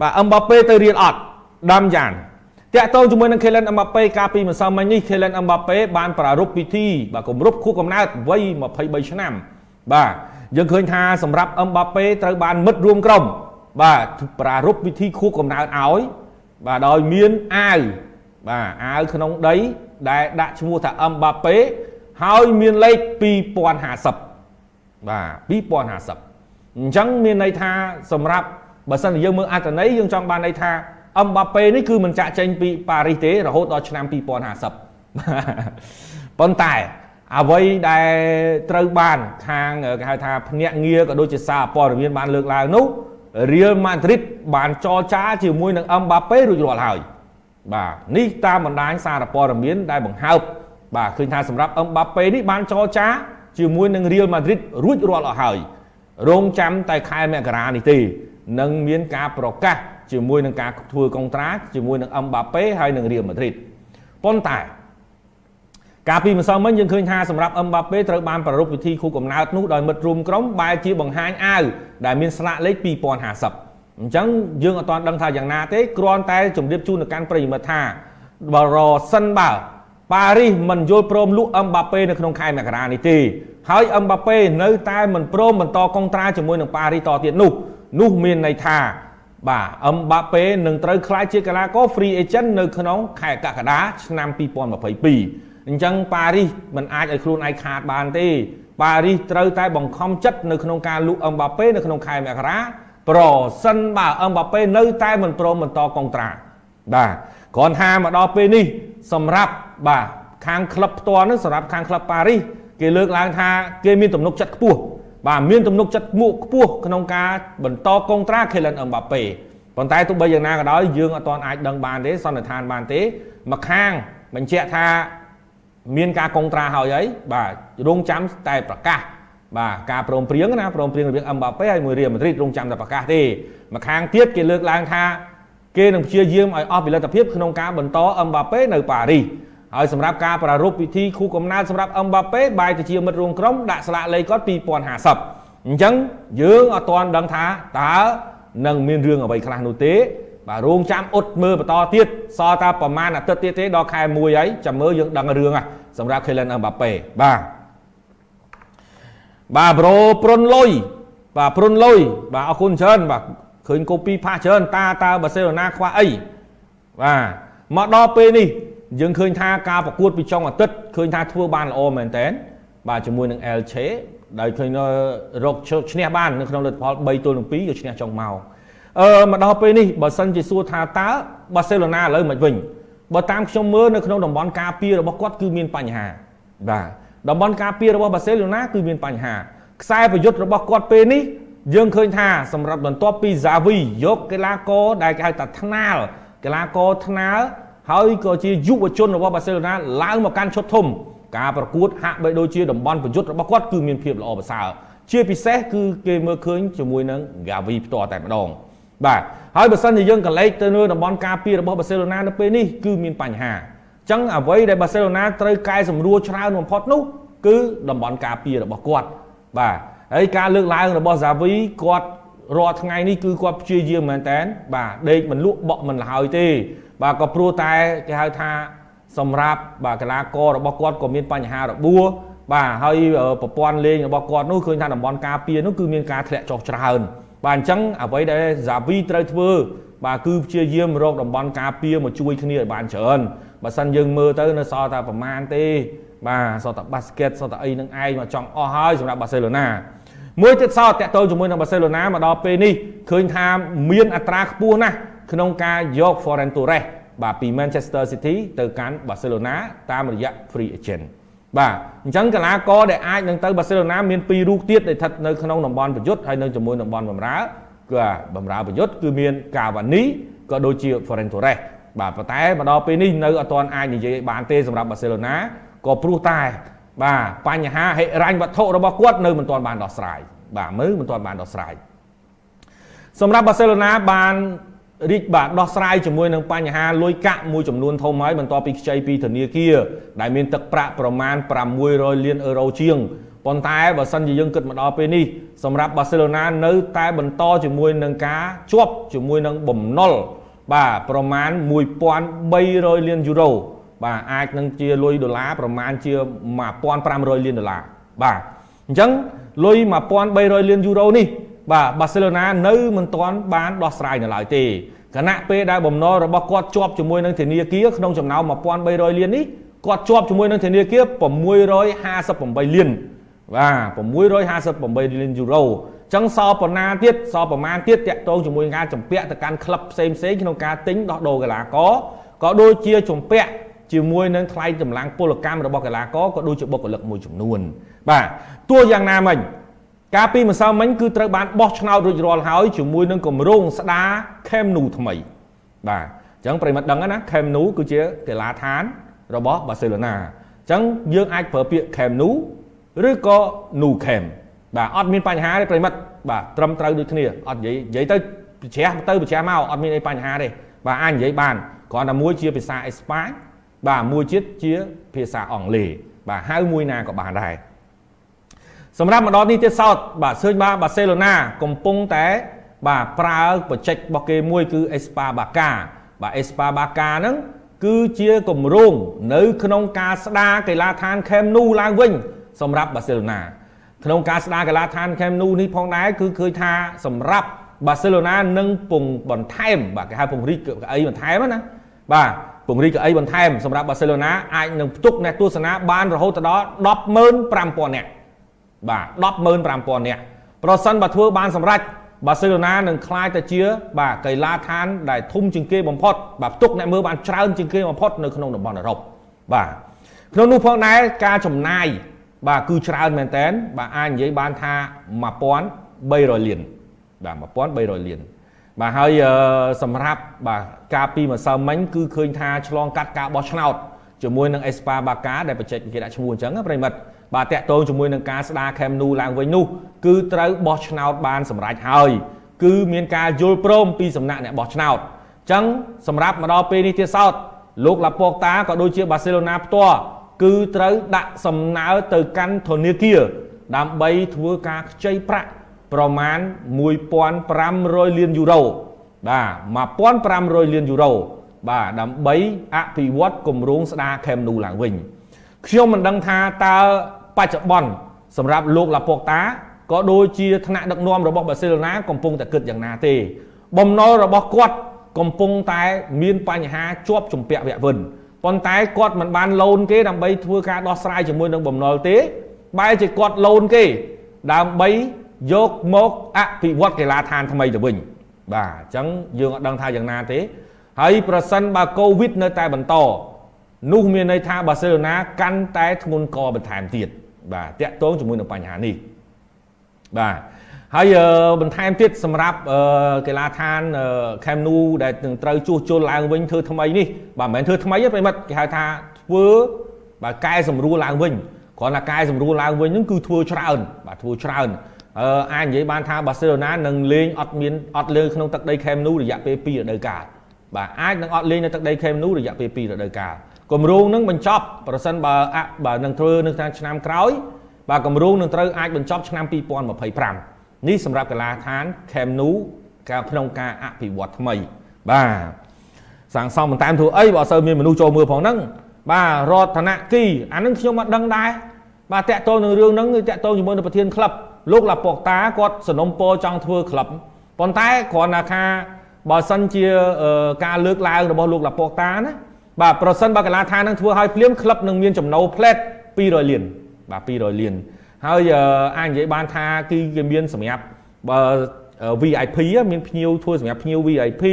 បាទអឹមបាប៉េទៅរៀនអត់ដាំយ៉ាងតាក់ទងជាមួយនឹង Kylian Mbappe កាលពីម្សិលមិញនេះ Kylian Mbappe បានប្រារព្ធពិធីបាទគម្រប់ខួបកំណើតវ័យ23ឆ្នាំ បាទយើងឃើញថាសម្រាប់ Mbappe ត្រូវបានមិត្តរួមក្រុម បាទប្រារព្ធពិធីខួបកំណើតឲ្យបាទដោយមានអាវបាទអាវក្នុងដី ដែលដាក់ឈ្មោះថា Mbappe ហើយមានលេខ2050បាទ2050អញ្ចឹងមានន័យថាសម្រាប់ បើសិនជាយើងមើលអត្តន័យយើងចង់បានន័យថាអឹមបាប៉េនេះគឺមិនចាក់ចេញពីប៉ារីសទេរហូតដល់ឆ្នាំ2050ប៉ុន្តែអ្វីដែលត្រូវបានខាងគេហៅថាភ្នាក់ងារក៏ដូចជាសារព័ត៌មានបានលើកឡើងនោះរៀលម៉ាឌ្រីតបានចរចាជាមួយនឹងអឹមបាប៉េរួចរាល់ហើយបាទនេះតាមបណ្ដាញសារព័ត៌មានដែលបង្ហើបបាទឃើញថាសម្រាប់អឹមបាប៉េនេះបានចរចាជាមួយនឹងរៀលម៉ាឌ្រីតរួចរាល់អស់ហើយរងចាំតែខែមករានេះទេ នឹងមានការប្រកាសជាមួយនឹងការធ្វើកុងត្រាជាមួយនឹងអឹមបាប៉េហើយនឹងរៀលម៉ាឌ្រីតប៉ុន្តែកាលពីម្សិលមិញយើងឃើញថាសម្រាប់អឹមបាប៉េត្រូវបានប្រារព្ធពិធីខួបកំណើតនោះដោយមិត្តរួមក្រុមបែរជាបង្ហាញអាវដែលមានស្លាកលេខ2050អញ្ចឹងយើងអត់ទាន់ដឹងថាយ៉ាងណាទេគ្រាន់តែជម្រាបជូនទៅកាន់ប្រិយមិត្តថាបើរសិនបើប៉ារីសមិនយល់ព្រមលក់អឹមបាប៉េនៅក្នុងខែមករានេះទេហើយអឹមបាប៉េនៅតែមិនព្រមបន្តកុងត្រាជាមួយនឹងប៉ារីសតទៀតនោះ នោះមានន័យថាបាទអឹមបាប៉េនឹងត្រូវក្លាយជាកីឡាករ free agent នៅក្នុងខែកក្កដាឆ្នាំ2022អញ្ចឹងប៉ារីសមិនអាចឲ្យខ្លួនឯងខាតបានទេប៉ារីសត្រូវតែបង្ខំចិត្តនៅក្នុងការលក់អឹមបាប៉េនៅក្នុងខែមករាប្រសិនបើអឹមបាប៉េនៅតែមិនព្រមបន្តកុងត្រាបាទគ្រាន់ថាមកដល់ពេលនេះសម្រាប់បាទខាងក្លឹបផ្ទាល់នឹងសម្រាប់ខាងក្លឹបប៉ារីសគេលើកឡើងថាគេមានទំនុកចិត្តខ្ពស់ បាទមានទំនុកចិត្តមួកខ្ពស់ក្នុងការបន្តកុងត្រា Kylian Mbappe ប៉ុន្តែទោះបីយ៉ាងណាក៏ដោយយើងអត់ទាន់អាចដឹងបានទេសន្និដ្ឋានបានទេមកខាងបញ្ជាក់ថាមានការកុងត្រាហើយហើយបាទរងចាំតែប្រកាសបាទការព្រមព្រៀងណាព្រមព្រៀងរវាង Mbappe ហើយមួយរៀលម៉ាឌ្រីតរងចាំតែប្រកាសទេមកខាងទៀតគេលើកឡើងថាគេនឹងព្យាយាមឲ្យអស់ផលិតភាពក្នុងការបន្ត Mbappe នៅប៉ារីស ហើយសម្រាប់ការប្រារព្ធពិធីខួបកំណើតសម្រាប់អឹមបាប៉េបែរទៅជាមិត្តរួមក្រុមដាក់ស្លាកលេខគាត់2050អញ្ចឹងយើងអត់ទាន់ដឹងថាតើនឹងមានរឿងអ្វីខ្លះនោះទេបាទរងចាំអ៊ុតមើលបន្តទៀតសល់តែប្រហែលអាទិត្យទៀតទេដល់ខែ1ហើយចាំមើលយើងដឹងរឿងហ่ะសម្រាប់ Kylian Mbappe បាទបាទប្រូប្រុនលុយបាទប្រុនលុយបាទអរគុណច្រើនបាទឃើញកូពីផាសច្រើនតាតើបាសេឡូណាខ្វះអីបាទមកដល់ពេលនេះ យើងឃើញថាការប្រកួតពីចុងអាទិត្យឃើញថាធ្វើបានល្អមែនតើបាទជាមួយនឹង Elche ដែលឃើញរកឈ្នះបាននៅក្នុងលទ្ធផល3ទល់នឹង2យកឈ្នះចុងមកអឺមកដល់ពេលនេះបើសិនជាសួរថាតើបាសេឡូណាឥឡូវមិនវិញបើតាមខ្ញុំមើលនៅក្នុងតំបន់ការពាររបស់គាត់គឺមានបញ្ហាបាទតំបន់ការពាររបស់បាសេឡូណាគឺមានបញ្ហាខ្សែប្រយុទ្ធរបស់គាត់ពេលនេះយើងឃើញថាសម្រាប់បន្ទាប់ពី Zavi យកកីឡាករដែលគេហៅថាថ្នាលកីឡាករថ្នាល ហើយក៏ជាយុវជនរបស់បាសេឡូណាឡើងមកកាន់ឈុតធំការប្រកួតហាក់បីដូចជាតំបន់ប្រយុទ្ធរបស់គាត់គឺមានភាពល្អប្រសើរជាពិសេសគឺគេមើលឃើញជាមួយនឹង Gavi ផ្ទាល់តែម្ដងបាទហើយបើសិនជាយើងកលេចទៅលើតំបន់ការពាររបស់បាសេឡូណានៅពេលនេះគឺមានបញ្ហាអញ្ចឹងអ្វីដែលបាសេឡូណាត្រូវកែសម្រួលច្រើនបំផុតនោះគឺតំបន់ការពាររបស់គាត់បាទហើយការលើកឡើងរបស់ Zavi គាត់រាល់ថ្ងៃនេះគឺគាត់ព្យាយាមមែនតើបាទដេកមិនលក់បក់មិនលហើយទេ បាទក៏ព្រោះតែគេហៅថាសម្រាប់បាទកីឡាកររបស់គាត់ក៏មានបញ្ហារបួសបាទហើយប្រព័ន្ធលេងរបស់គាត់នោះឃើញថាតំបន់ការពារនោះគឺមានការធ្លាក់ចុះច្រើនបាទអញ្ចឹងអ្វីដែលហ្សាវីត្រូវធ្វើបាទគឺព្យាយាមរកតំបន់ការពារមកជួយគ្នាឲ្យបានច្រើនបើសិនយើងមើលទៅនៅសល់តែប្រមាណទេបាទសល់តែបាស្កេតសល់តែអីនឹងឯងមកចង់អស់ហើយសម្រាប់បាសេឡូណាមួយទៀតសោតតាក់ទងជាមួយនឹងបាសេឡូណាមកដល់ពេលនេះឃើញថាមានអត្រាខ្ពស់ណាស់ ក្នុងការយក Ferran Torres បាទពី Manchester City ទៅកាន់ Barcelona តាមរយៈ free agent បាទអញ្ចឹងកីឡាករដែលអាចនឹងទៅ Barcelona មានពីររូបទៀតដែលស្ថិតនៅក្នុងតំបន់ប្រយុទ្ធហើយនៅជាមួយតំបន់បម្រើគឺបម្រើប្រយុទ្ធគឺមាន Cavani ក៏ដូចជា Ferran Torres បាទប៉ុន្តែមកដល់ពេលនេះនៅអត់ទាន់អាចនិយាយបានទេសម្រាប់ Barcelona ក៏ព្រោះតែបាទបញ្ហាហិរញ្ញវត្ថុរបស់គាត់នៅមិនទាន់បានដោះស្រាយបាទមើលមិនទាន់បានដោះស្រាយសម្រាប់ Barcelona បាន រីកបាទដោះស្រាយជាមួយនឹងបញ្ហាលុយកាក់មួយចំនួនធំហើយបន្ទាប់ពីខ្ចីពីធនាគារដែលមានទឹកប្រាក់ប្រមាណ600លានអឺរ៉ូជាងប៉ុន្តែបើសិនជាយើងគិតមកដល់ពេលនេះសម្រាប់បាសេឡូណានៅតែបន្តជាមួយនឹងការជាប់ជាមួយនឹងបំណុលបាទប្រមាណ1300លានយូរ៉ូបាទអាចនឹងជាលុយដុល្លារប្រមាណជា1500លានដុល្លារបាទអញ្ចឹងលុយ1300លានយូរ៉ូនេះ បាទបាសេឡូណានៅមិនទាន់បានដោះស្រាយនៅឡើយទេគណៈពេលដែលបំណុលរបស់គាត់ជាប់ជាមួយនឹងធនាគារក្នុងចំណោម1300លាននេះគាត់ជាប់ជាមួយនឹងធនាគារ658លានបាទ658លានយូរ៉ូចឹងសល់ប៉ុណ្ណាទៀតសល់ប្រមាណទៀតតាក់ទងជាមួយការចម្ពាក់ទៅកាន់ក្លឹបផ្សេងផ្សេងក្នុងការទិញដោះដូរកីឡាករក៏ដូចជាចម្ពាក់ជាមួយនឹងថ្លៃកម្លាំងពលកម្មរបស់កីឡាករក៏ដូចជាបុគ្គលិកមួយចំនួន បាទទោះយ៉ាងណាមិញ ការពីម្សិលមិញគឺត្រូវបានបោះឆ្នោតរួចរាល់ហើយជាមួយនឹងគម្រោងស្ដារ Camp Nou ថ្មី បាទអញ្ចឹងប្រិមត្តដឹងណា Camp Nou គឺជាកីឡាដ្ឋានរបស់បាសេឡូណាអញ្ចឹងយើងអាចប្រើពាក្យ Camp Nou ឬក៏ Nou Camp បាទអត់មានបញ្ហាទេប្រិមិត្តបាទត្រឹមត្រូវដូចគ្នាអត់និយាយនិយាយទៅប្រជ្រះទៅប្រជ្រះមកអត់មានអីបញ្ហាទេបាទអាចនិយាយបានគ្រាន់តែមួយជាភាសាអេស្ប៉ាញបាទមួយទៀតជាភាសាអង់គ្លេសបាទហៅមួយណាក៏បានដែរ សម្រាប់ម្ដងនេះទៀតសោតបាទឃើញបាទបាសេឡូណាកំពុងតែបាទប្រើបច្ចេករបស់គេមួយគឺ Espa Barca បាទ Espa Barca ហ្នឹងគឺជាគម្រោងនៅ ក្នុងការស្ដារកីឡាដ្ឋាន Camp Nou ឡើងវិញ សម្រាប់បាសេឡូណាក្នុងការស្ដារកីឡាដ្ឋាន Camp Nou នេះផងដែរគឺឃើញថាសម្រាប់បាសេឡូណានឹងពង្បន្ថែមបាទគេហៅពង្រីកកៅអីបន្ថែមណាបាទពង្រីកកៅអីបន្ថែមសម្រាប់បាសេឡូណាអាចនឹងផ្ទុកអ្នកទស្សនាបានរហូតដល់105,000នាក់ បាទ105,000នាក់ប្រសិនបើធ្វើបានសម្រេចបាសេឡូណានឹងក្លាយទៅជា បាទកីឡាដ្ឋានដែលធំជាងគេបំផុតបាទផ្ទុកអ្នកមើលបានច្រើនជាងគេបំផុតនៅក្នុងតំបន់អឺរ៉ុបបាទក្នុងនោះផងដែរការចំណាយបាទគឺច្រើនមែនតើបាទអាចនិយាយបានថា1300លានបាទ1300លានបាទហើយសម្រាប់បាទការពីម្សិលមិញគឺឃើញថាឆ្លងកាត់ការបោះឆ្នោតជាមួយនឹង Espa Baka ដែលបច្ចេកគេដាក់ឈ្មោះអញ្ចឹងប្រិមិត្ត បាទតាក់ទងជាមួយនឹងការស្ដារ Camp Nou ឡើងវិញនោះគឺត្រូវបោះឆ្នោតបានសម្រេចហើយគឺមានការយល់ព្រមពីសំណាក់អ្នកបោះឆ្នោតអញ្ចឹងសម្រាប់មកដល់ពេលនេះទៀតសោតលោកឡាប៉ូតាក៏ដូចជាបាសេឡូណាផ្ទាល់គឺត្រូវដាក់សំណើទៅកាន់ធនាគារដើម្បីធ្វើការខ្ចីប្រាក់ប្រមាណ1500លានយូរ៉ូបាទ1500លានយូរ៉ូបាទដើម្បីអភិវឌ្ឍគម្រោងស្ដារ Camp Nou ឡើងវិញខ្ញុំមិនដឹងថាតើ បច្ចុប្បន្នសម្រាប់លោកឡាប៉ុកតាក៏ដូចជាថ្នាក់ដឹកនាំរបស់បាសេឡូណាកំពុងតែគិតយ៉ាងណាទេ បំណុលរបស់គាត់កំពុងតែមានបញ្ហាជាប់ជំពាក់វគ្គវិនប៉ុន្តែគាត់មិនបានឡូនគេដើម្បីធ្វើការដោះស្រាយជាមួយនឹងបំណុលទេបែរជាគាត់ឡូនគេដើម្បីយកមកអភិវឌ្ឍកីឡាដ្ឋានថ្មីទៅវិញបាទអញ្ចឹងយើងអត់ដឹងថាយ៉ាងណាទេ ហើយប្រសិនបើកូវីដនៅតែបន្តនោះមានន័យថាបាសេឡូណាកាន់តែធ្ងន់កបន្ថែមទៀត បាទតាក់ទងជាមួយនឹងបញ្ហានេះបាទហើយបន្ថែមទៀតសម្រាប់កីឡាដ្ឋាន Camp Nou ដែលនឹងត្រូវជួសជុលឡើងវិញធ្វើថ្មីនេះបាទមិនមែនធ្វើថ្មីទេប្រិមិត្តគេហៅថាធ្វើបាទកែសម្រួលឡើងវិញគ្រាន់តែកែសម្រួលឡើងវិញហ្នឹងគឺធ្វើច្រើនបាទធ្វើច្រើនអឺអាចនិយាយបានថាបាសេឡូណានឹងលេងអត់មានអត់លើក្នុងទឹកដី Camp Nou រយៈពេល2រដូវកាលបាទអាចនឹងអត់លេងនៅទឹកដី Camp Nou រយៈពេល2រដូវកាល គម្រោងនឹងបញ្ចប់ប្រសិនបើអបើនឹងធ្វើនៅឆ្នាំក្រោយបាទគម្រោងនឹងត្រូវអាចបញ្ចប់ឆ្នាំ2025នេះសម្រាប់កីឡាដ្ឋាន Camp Nou ការក្នុងការអភិវឌ្ឍថ្មីបាទសាងសង់បន្តែមធ្វើអីបើអត់សូវមានមនុស្សចូលមើលផងហ្នឹងបាទរដ្ឋនគីអានឹងខ្ញុំអត់ដឹងដែរបាទតាក់ទងនឹងរឿងហ្នឹងគឺតាក់ទងជាមួយនឹងប្រធានក្លឹបលោកឡាប៉ុកតាគាត់สนុំពរចង់ធ្វើក្លឹបប៉ុន្តែគ្រាន់តែថាបើសិនជាការលើកឡើងរបស់លោកឡាប៉ុកតាណា បាទប្រសិនបើកីឡាដ្ឋាននឹងធ្វើឲ្យភ្លាមក្លឹបនឹងមានចំណូលផ្លែត200លានបាទ200លានហើយអាចនិយាយបានថាគឺគេមានសម្រាប់បើ VIP មានភ្ញៀវធ្វើសម្រាប់ភ្ញៀវ VIP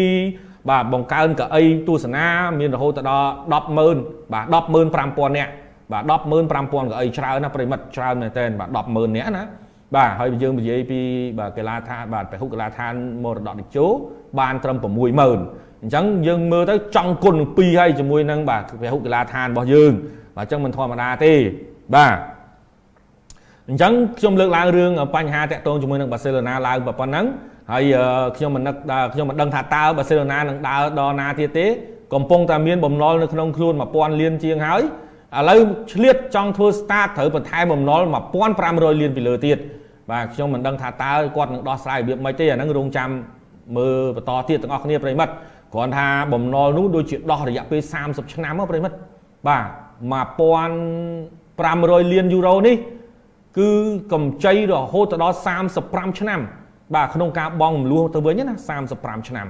បាទបង្កើនកៅអីទស្សនាមានរហូតដល់100000បាទ105,000នាក់បាទ105,000កៅអីច្រើនណាប្រិមិត្តច្រើនមែនតើបាទ100,000នាក់ណាបាទហើយយើងនិយាយពីបាទកីឡាដ្ឋានបាទពហុកីឡាដ្ឋានមរតកតេជោបានត្រឹម60000 អញ្ចឹងយើងមើលទៅចង់គុណនឹង2ហើយជាមួយនឹងបាទពហុកីឡាដ្ឋានរបស់យើងបាទអញ្ចឹងមិនធម្មតាទេបាទអញ្ចឹងខ្ញុំលើកឡើងរឿងបញ្ហាតាក់ទងជាមួយនឹងបាសេឡូណាឡើងប៉ុណ្ណឹងហើយខ្ញុំមិននឹកខ្ញុំមិនដឹងថាតើបាសេឡូណានឹងដើរដល់ណាទៀតទេកំពុងតែមានបំណុលនៅក្នុងខ្លួន1000លានជាងហើយអឥឡូវឆ្លៀតចង់ធ្វើ start ត្រូវបន្ថែមបំណុល1500លានពីលើទៀតបាទខ្ញុំមិនដឹងថាតើគាត់នឹងដោះស្រាយរបៀបម៉េចទេអាហ្នឹងរងចាំមើលបន្តទៀតទាំងអស់គ្នាប្រិមិត្ត គ្រាន់ថាបំណុលនោះដូចជាដោះរយៈពេល30ឆ្នាំមកប្រិមិត្តបាទ1500លានយូរ៉ូនេះ គឺកម្ចីរហូតទៅដល់35ឆ្នាំ បាទក្នុងការបង់រំលោះទៅវិញណា35ឆ្នាំ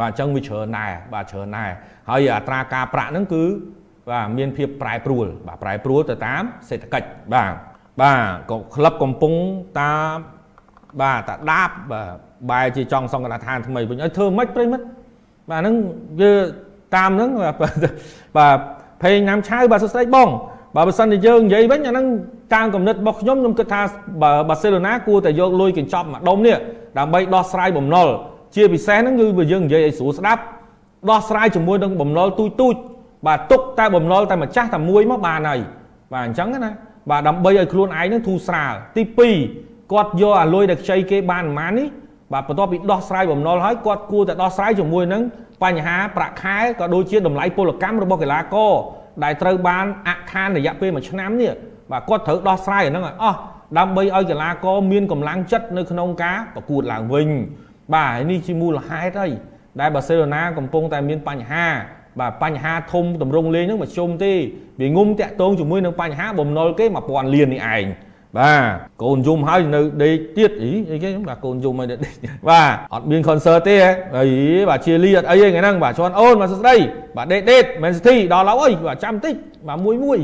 បាទអញ្ចឹងវាច្រើនដែរបាទច្រើនដែរហើយអត្រាការប្រាក់ហ្នឹងគឺបាទមានភាពប្រែប្រួល បាទប្រែប្រួលទៅតាមសេដ្ឋកិច្ចបាទបាទក៏ក្លឹបកំពុងតាមបាទតាដាបបាទបែរជាចង់សង្កត់ឋានថ្មីវិញឲ្យធ្វើម៉េចប្រិមិត្ត បាទហ្នឹងវាតាមហ្នឹងបាទភេងណាំឆៅបាទសួស្ដីបងបើបើសិនជាយើងនិយាយវិញអាហ្នឹងតាមគំនិតរបស់ខ្ញុំខ្ញុំគិតថាបាសេឡូណាគួរតែយកលុយកញ្ចប់មួយដុំនេះដើម្បីដោះស្រាយបំណុលជាពិសេសហ្នឹងគឺបើយើងនិយាយឲ្យស្រួលស្ដាប់ដោះស្រាយជាមួយនឹងបំណុលទូចទូចបាទទុកតែបំណុលតែម្ចាស់តែមួយមកបានហើយបាទអញ្ចឹងណាបាទដើម្បីឲ្យខ្លួនឯងនឹងធូរស្រាលទី2គាត់យកអាលុយដែលខ្ចីគេបានប្រហែលនេះ បាទបន្ទាប់ពីដោះស្រាយបំណុលហើយគាត់គួរតែដោះស្រាយជាមួយនឹងបញ្ហាប្រាក់ខែក៏ដូចជាតម្លៃពលកម្មរបស់កីឡាករដែលត្រូវបានអខានរយៈពេល1ឆ្នាំនេះបាទគាត់ត្រូវដោះស្រាយអាហ្នឹងឲ្យអស់ដើម្បីឲ្យកីឡាករមានកម្លាំងចិត្តនៅក្នុងការប្រកួតឡើងវិញ បាទនេះជាមូលហេតុហើយដែលបាសេឡូណាកំពុងតែមានបញ្ហា បាទបញ្ហាធំតម្រង់លេងហ្នឹងមកជុំទេវាងុំតាក់ទងជាមួយនឹងបញ្ហាបំណុលគេ1000លាននេះឯង បាទកូនយំហើយនៅដេកទៀតអីអីគេបាទកូនយំហើយដេកបាទអត់មាន concert ទេអីបាទជាលីអត់អីទេថ្ងៃហ្នឹងបាទជន់អូនបាទសួស្ដីបាទដេកដេក Man City ដល់ហើយបាទចាំតិចបាទមួយមួយ